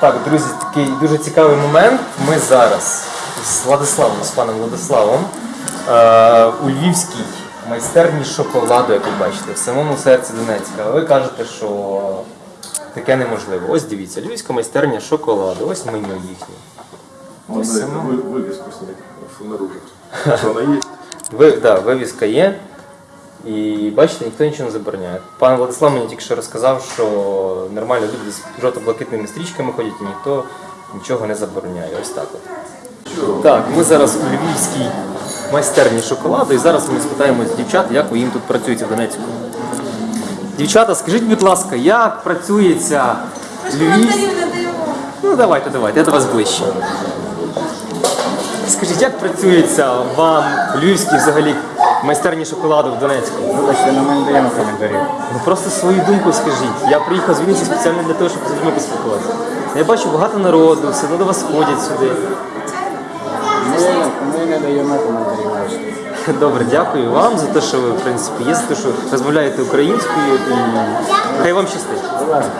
Так, друзі, такий дуже цікавий момент. Ми зараз з Владиславом, з паном Владиславом е, у Львівській майстерні шоколаду, як ви бачите, в самому серці Донецька. А ви кажете, що таке неможливо. Ось дивіться, Львівська майстерня шоколаду, ось меню їхнє. Ось Можно сама. вы- вывеску снять снаружи. Что она есть. Ви, да, вивіска є. І бачите, ніхто нічого не забороняє. Пан Владислав мені тільки що розказав, що нормально люди з жовто-блакитними стрічками ходять і ніхто нічого не забороняє. Ось так от. Так, ми зараз у Львівській майстерні шоколаду, і зараз ми спитаємо з дівчат, як ви їм тут працюєте в Донецьку. Дівчата, скажіть, будь ласка, як працюється Львів... Ну давайте, давайте, я до вас ближче. Скажіть, як працюється вам в Львівській взагалі майстерні шоколаду в Донецьку? Вибачте, на мене даємо коментарів. Ну просто свою думку скажіть. Я приїхав з Вінниці спеціально для того, щоб з людьми поспілкуватися. Я бачу багато народу, все одно до вас ходять сюди. Ми, ми не даємо коментарів. вибачте. Добре, дякую вам за те, що ви в принципі є, за те, що розмовляєте українською і хай вам щастить. Будь ласка.